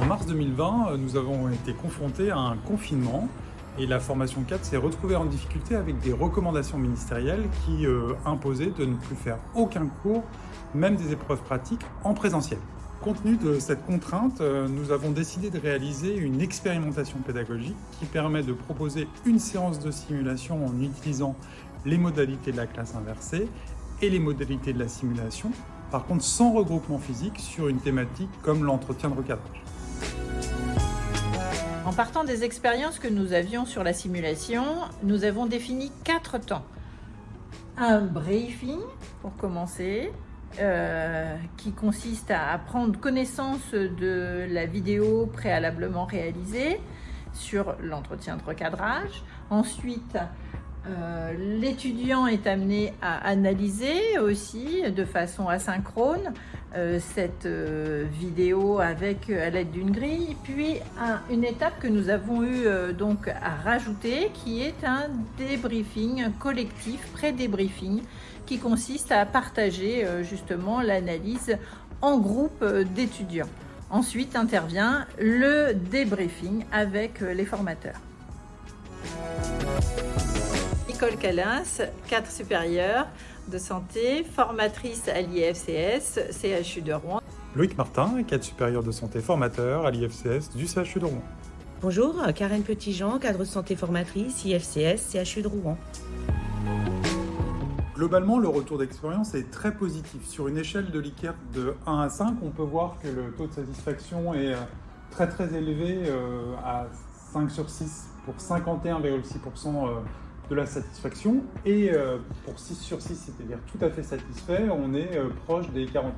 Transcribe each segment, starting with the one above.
2020, nous avons été confrontés à un confinement et la formation 4 s'est retrouvée en difficulté avec des recommandations ministérielles qui euh, imposaient de ne plus faire aucun cours, même des épreuves pratiques, en présentiel. Compte tenu de cette contrainte, euh, nous avons décidé de réaliser une expérimentation pédagogique qui permet de proposer une séance de simulation en utilisant les modalités de la classe inversée et les modalités de la simulation, par contre sans regroupement physique sur une thématique comme l'entretien de recadrage. En partant des expériences que nous avions sur la simulation, nous avons défini quatre temps. Un briefing, pour commencer, euh, qui consiste à prendre connaissance de la vidéo préalablement réalisée sur l'entretien de recadrage. Ensuite, euh, l'étudiant est amené à analyser aussi de façon asynchrone euh, cette euh, vidéo avec à l'aide d'une grille. Puis une étape que nous avons eu donc à rajouter qui est un débriefing collectif, pré-débriefing, qui consiste à partager justement l'analyse en groupe d'étudiants. Ensuite intervient le débriefing avec les formateurs. Nicole Calins, cadre supérieur de santé, formatrice à l'IFCS, CHU de Rouen. Loïc Martin, cadre supérieur de santé formateur à l'IFCS du CHU de Rouen. Bonjour, Karen Petitjean, cadre de santé formatrice, IFCS, CHU de Rouen. Globalement, le retour d'expérience est très positif. Sur une échelle de Likert de 1 à 5, on peut voir que le taux de satisfaction est euh, très très élevé euh, à 5 sur 6 pour 51,6% de la satisfaction. Et euh, pour 6 sur 6, c'est-à-dire tout à fait satisfait, on est euh, proche des 49%.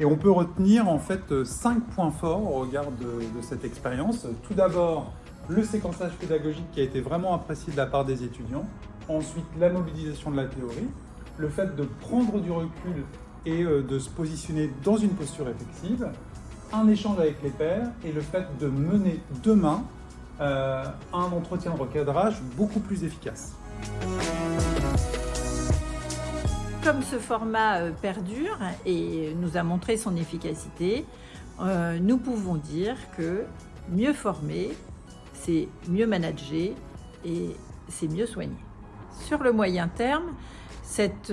Et on peut retenir en fait 5 points forts au regard de, cette expérience. Tout d'abord, le séquençage pédagogique qui a été vraiment apprécié de la part des étudiants. Ensuite, la mobilisation de la théorie. Le fait de prendre du recul et euh, de se positionner dans une posture effective. Un échange avec les pairs et le fait de mener demain euh, un entretien de recadrage beaucoup plus efficace. Comme ce format euh, perdure et nous a montré son efficacité, euh, nous pouvons dire que mieux former, c'est mieux manager et c'est mieux soigner. Sur le moyen terme, cette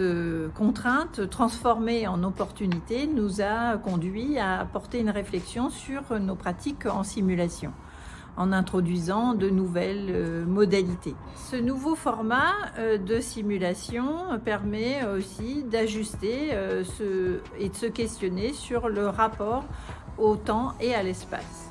contrainte transformée en opportunité nous a conduit à apporter une réflexion sur nos pratiques en simulation en introduisant de nouvelles euh, modalités. Ce nouveau format euh, de simulation permet aussi d'ajuster euh, et de se questionner sur le rapport au temps et à l'espace.